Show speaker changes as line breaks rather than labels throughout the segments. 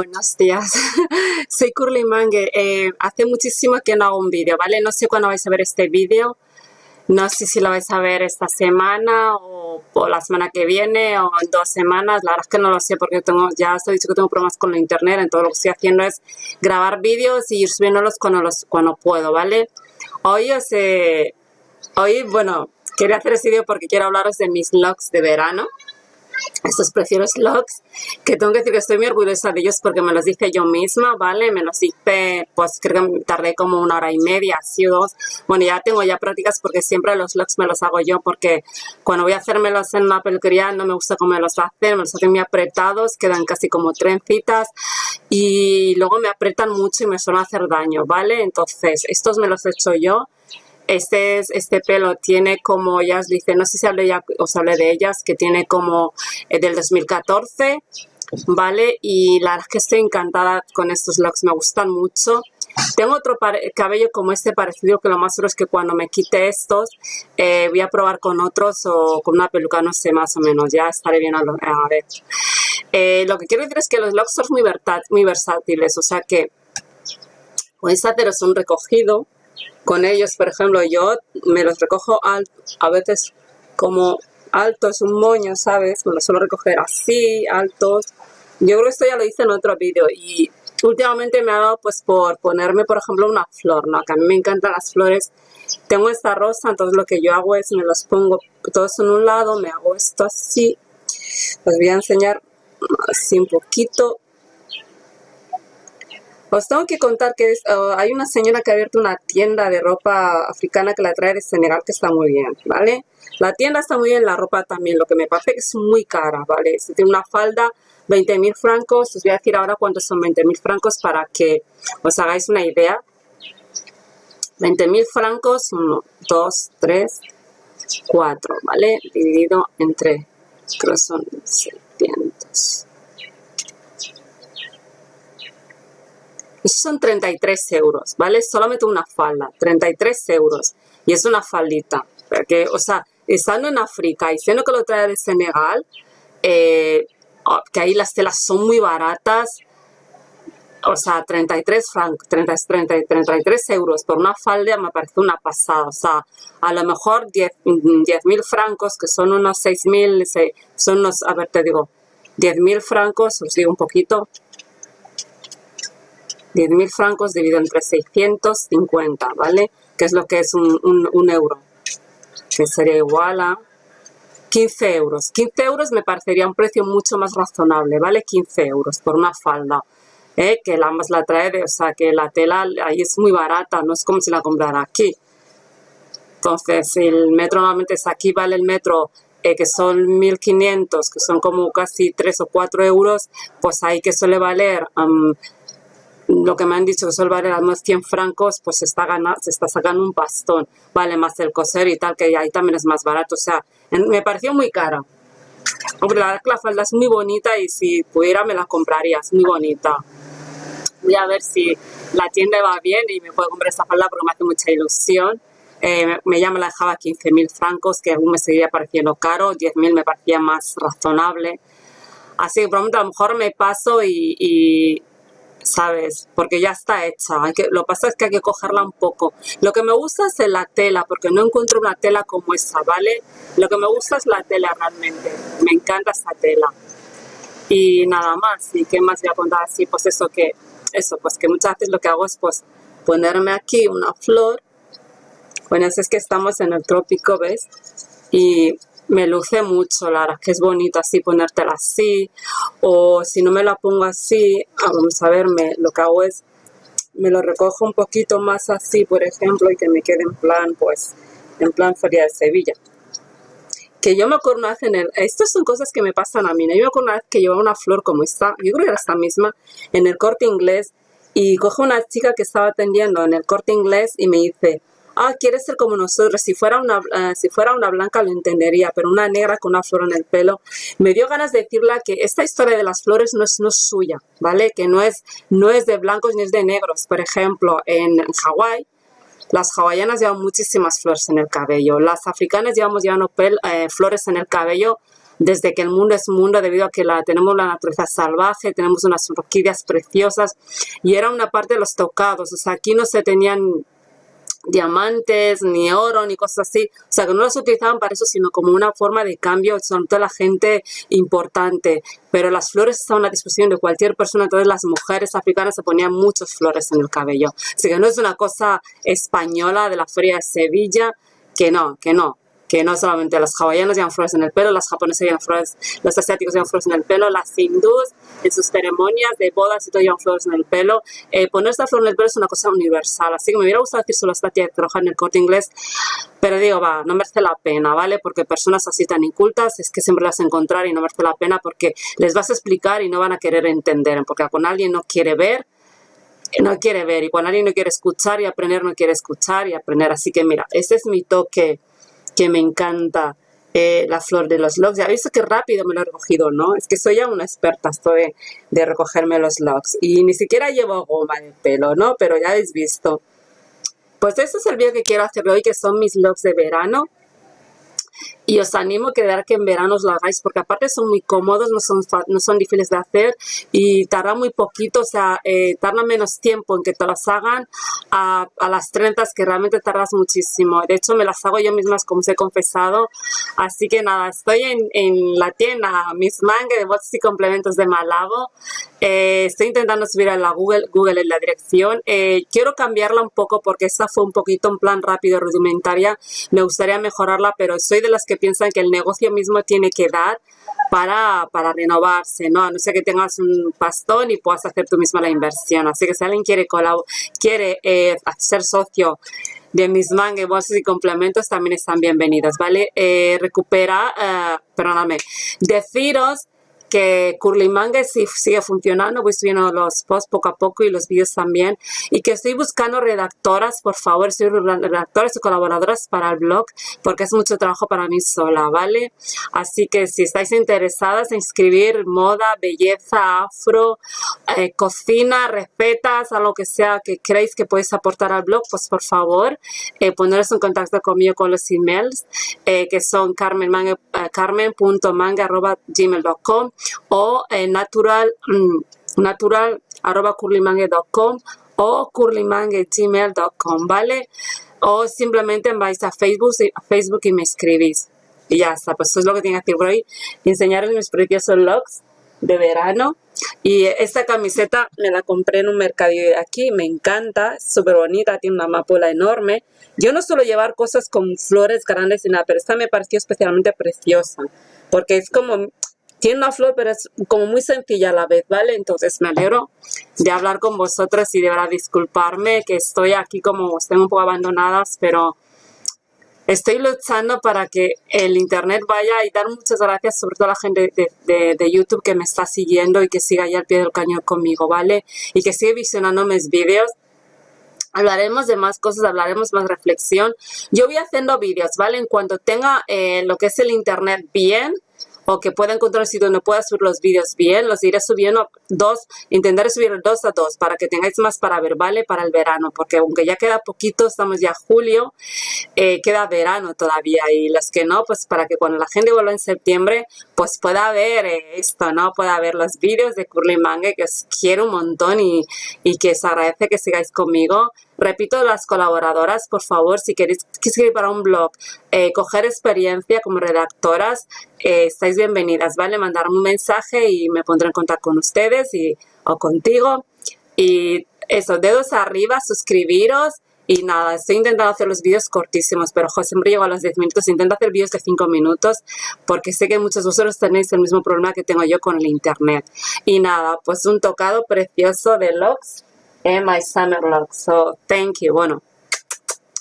Buenos días, soy Curly Mange. Eh, hace muchísimo que no hago un vídeo, ¿vale? No sé cuándo vais a ver este vídeo. No sé si lo vais a ver esta semana o, la semana que viene o en dos semanas. La verdad es que no lo sé porque ya os he dicho que tengo problemas con la internet. Entonces lo que estoy haciendo es grabar vídeos y ir subiéndolos cuando, puedo, ¿vale? Hoy os Hoy, bueno, quería hacer este vídeo porque quiero hablaros de mis vlogs de verano estos preciosos logs que tengo que decir que estoy muy orgullosa de ellos porque me los hice yo misma, ¿vale? Me los hice, pues creo que tardé como una hora y media, así dos. Bueno, ya tengo ya prácticas porque siempre los logs me los hago yo porque cuando voy a hacérmelos en una peluquería no me gusta cómo me los hacen, me los hacen muy apretados, quedan casi como trencitas y luego me apretan mucho y me suelen hacer daño, ¿vale? Entonces, estos me los he hecho yo este, este pelo tiene como, ya os dice, no sé si ya, os hablé de ellas, que tiene como eh, del 2014, ¿vale? Y la verdad es que estoy encantada con estos looks, me gustan mucho. Tengo otro cabello como este parecido, que lo más seguro es que cuando me quite estos, eh, voy a probar con otros o con una peluca, no sé, más o menos, ya estaré bien a, ver. Eh, lo que quiero decir es que los locks son muy, muy versátiles, o sea que puedes hacer un recogido, con ellos, por ejemplo, yo me los recojo a veces como altos, un moño, ¿sabes? Me los suelo recoger así, altos. Yo creo que esto ya lo hice en otro vídeo y últimamente me ha dado pues por ponerme, por ejemplo, una flor, ¿no? Que a mí me encantan las flores. Tengo esta rosa, entonces lo que yo hago es me los pongo todos en un lado, me hago esto así. Os voy a enseñar así un poquito os tengo que contar que oh, hay una señora que ha abierto una tienda de ropa africana que la trae de Senegal que está muy bien, ¿vale? La tienda está muy bien, la ropa también, lo que me parece que es muy cara, ¿vale? Si tiene una falda, 20 mil francos, os voy a decir ahora cuántos son 20 mil francos para que os hagáis una idea. 20 mil francos, 1, 2, 3, 4, ¿vale? Dividido entre, creo son 600. Son 33 euros, ¿vale? Solamente una falda, 33 euros. Y es una faldita. Porque, o sea, estando en África y siendo que lo trae de Senegal, eh, oh, que ahí las telas son muy baratas, o sea, 33, 30, 30, 33 euros por una falda me parece una pasada. O sea, a lo mejor 10 mil francos, que son unos 6 mil, son unos, a ver, te digo, 10 mil francos, os digo un poquito, 10.000 francos dividido entre 650, ¿vale? Que es lo que es un, euro, que sería igual a 15 euros. 15 euros me parecería un precio mucho más razonable, ¿vale? 15 euros por una falda, ¿eh? que la más la trae, de, o sea, que la tela ahí es muy barata, no es como si la comprara aquí. Entonces, el metro normalmente es aquí, vale el metro eh, que son 1.500, que son como casi 3 o 4 euros, pues ahí que suele valer lo que me han dicho que suele valer más 100 francos, pues se está, ganando, se está sacando un bastón, vale más el coser y tal, que ahí también es más barato, o sea, me pareció muy cara. Hombre, la la falda es muy bonita y si pudiera me la compraría, es muy bonita. Voy a ver si la tienda va bien y me puedo comprar esta falda porque me hace mucha ilusión. Eh, me, llama la dejaba 15.000 francos, que aún me seguiría pareciendo caro, 10.000 me parecía más razonable. Así que por a lo mejor me paso y ¿sabes? Porque ya está hecha. Hay que, lo que pasa es que hay que cogerla un poco. Lo que me gusta es la tela, porque no encuentro una tela como esa, ¿vale? Lo que me gusta es la tela realmente. Me encanta esa tela. Y nada más. ¿Y qué más voy a contar así? Pues eso que, eso, pues que muchas veces lo que hago es pues ponerme aquí una flor. Bueno, es que estamos en el trópico, ¿ves? Y me luce mucho, la que es bonito así ponértela así o si no me la pongo así, ah, vamos a ver, lo que hago es me lo recojo un poquito más así, por ejemplo, y que me quede en plan, pues, en plan Feria de Sevilla. Que yo me acuerdo una vez en el... Estas son cosas que me pasan a mí, ¿no? Yo me acuerdo una vez que llevaba una flor como esta, yo creo que era esta misma, en el corte inglés, y cojo una chica que estaba atendiendo en el corte inglés y me dice, ah, quiere ser como nosotros, si fuera, una, eh, si fuera una blanca lo entendería, pero una negra con una flor en el pelo, me dio ganas de decirle que esta historia de las flores no es, no suya, ¿vale? Que no es, no es de blancos ni es de negros. Por ejemplo, en Hawái, las hawaianas llevan muchísimas flores en el cabello. Las africanas llevamos eh, flores en el cabello desde que el mundo es mundo, debido a que la, tenemos la naturaleza salvaje, tenemos unas orquídeas preciosas y era una parte de los tocados, o sea, aquí no se tenían diamantes, ni oro, ni cosas así. O sea, que no las utilizaban para eso, sino como una forma de cambio, son toda la gente importante. Pero las flores estaban a disposición de cualquier persona, entonces las mujeres africanas se ponían muchas flores en el cabello. Así que no es una cosa española de la feria de Sevilla, que no, que no que no solamente los hawaianos llevan flores en el pelo, las japonesas llevan flores, los asiáticos llevan flores en el pelo, las hindúes en sus ceremonias de bodas y todo llevan flores en el pelo. Eh, poner esta flor en el pelo es una cosa universal, así que me hubiera gustado decir solo esta tía de trabajar en el corte inglés, pero digo, va, no merece la pena, ¿vale? Porque personas así tan incultas es que siempre las encontrar y no merece la pena porque les vas a explicar y no van a querer entender, porque con alguien no quiere ver, no quiere ver y cuando alguien no quiere escuchar y aprender no quiere escuchar y aprender. Así que mira, ese es mi toque que me encanta eh, la flor de los locks. Ya visto que rápido me lo he recogido, ¿no? Es que soy ya una experta, de recogerme los locks. Y ni siquiera llevo goma el pelo, ¿no? Pero ya habéis visto. Pues este es el vídeo que quiero hacer hoy, que son mis locks de verano y os animo a quedar que en verano os lo hagáis porque aparte son muy cómodos, no son, no son difíciles de hacer y tarda muy poquito, o sea, eh, tarda menos tiempo en que te las hagan a, a, las 30 que realmente tardas muchísimo. De hecho, me las hago yo mismas como os he confesado. Así que nada, estoy en, en la tienda Miss Mangue de bolsas y complementos de Malabo. Eh, estoy intentando subir a la Google, Google en la dirección. Eh, quiero cambiarla un poco porque esta fue un poquito un plan rápido, rudimentaria. Me gustaría mejorarla, pero soy de las que piensan que el negocio mismo tiene que dar para, para renovarse, ¿no? A no ser que tengas un pastón y puedas hacer tú misma la inversión. Así que si alguien quiere, quiere eh, ser socio de mis mangas, bolsas y complementos, también están bienvenidos, ¿vale? Eh, recupera, eh, perdóname, deciros que Curly Manga sí, sigue funcionando, voy subiendo los posts poco a poco y los vídeos también y que estoy buscando redactoras, por favor, estoy redactoras y colaboradoras para el blog porque es mucho trabajo para mí sola, ¿vale? Así que si estáis interesadas en escribir moda, belleza, afro, eh, cocina, recetas, algo que sea que creéis que podéis aportar al blog, pues por favor, eh, poneros en contacto conmigo con los emails eh, que son carmenmanga, eh, carmen.manga.gmail.com o eh, natural, mm, natural arroba o ¿vale? O simplemente vais a Facebook, a Facebook y me escribís. Y ya está, pues eso es lo que tengo que hacer hoy. Enseñaros mis preciosos looks de verano. Y esta camiseta me la compré en un mercadillo de aquí, me encanta, súper bonita, tiene una amapola enorme. Yo no suelo llevar cosas con flores grandes y nada, pero esta me pareció especialmente preciosa, porque es como, tiene una flor, pero es como muy sencilla a la vez, ¿vale? Entonces me alegro de hablar con vosotros y de verdad disculparme que estoy aquí como, estén un poco abandonadas, pero estoy luchando para que el internet vaya y dar muchas gracias sobre todo a la gente de, de, YouTube que me está siguiendo y que siga ahí al pie del cañón conmigo, ¿vale? Y que sigue visionando mis vídeos. Hablaremos de más cosas, hablaremos más reflexión. Yo voy haciendo vídeos, ¿vale? En cuanto tenga eh, lo que es el internet bien, o que pueda encontrar sitio donde pueda subir los vídeos bien, los iré subiendo dos, intentaré subir dos a dos para que tengáis más para ver, ¿vale? Para el verano, porque aunque ya queda poquito, estamos ya julio, eh, queda verano todavía y los que no, pues para que cuando la gente vuelva en septiembre, pues pueda ver eh, esto, ¿no? Pueda ver los vídeos de Curly Manga, que os quiero un montón y, y que os agradece que sigáis conmigo. Repito, las colaboradoras, por favor, si queréis escribir para un blog, eh, coger experiencia como redactoras, eh, estáis bienvenidas, ¿vale? Mandarme un mensaje y me pondré en contacto con ustedes y, o contigo. Y eso, dedos arriba, suscribiros. Y nada, estoy intentando hacer los vídeos cortísimos, pero José siempre llego a los 10 minutos. Intento hacer vídeos de 5 minutos porque sé que muchos de vosotros tenéis el mismo problema que tengo yo con el internet. Y nada, pues un tocado precioso de Lux en My Summer Log. So, thank you. Bueno,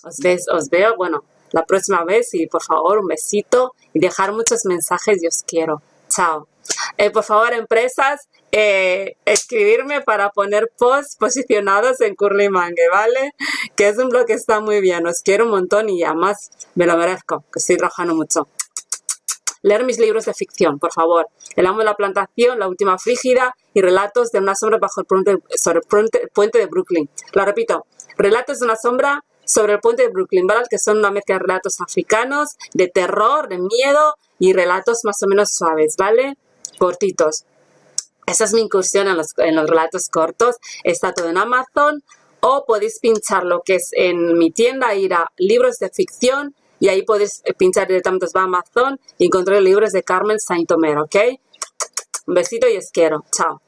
os, ves, os veo, bueno, la próxima vez y por favor un besito y dejar muchos mensajes y os quiero. Chao. Eh, por favor, empresas, eh, escribirme para poner posts posicionados en Curly Mangue, ¿vale? Que es un blog que está muy bien. Os quiero un montón y además me lo merezco, que estoy trabajando mucho leer mis libros de ficción, por favor. El amo de la plantación, La última frígida y relatos de una sombra bajo el puente, sobre el puente de Brooklyn. Lo repito, relatos de una sombra sobre el puente de Brooklyn, ¿vale? que son una mezcla de relatos africanos, de terror, de miedo, y relatos más o menos suaves, ¿vale? Cortitos. Esa es mi incursión en los, en los relatos cortos. Está todo en Amazon o podéis pinchar lo que es en mi tienda, ir a libros de ficción y ahí podéis pinchar directamente a Amazon y encontrar libros de Carmen Saint-Omer, ¿ok? Un besito y os quiero. Chao.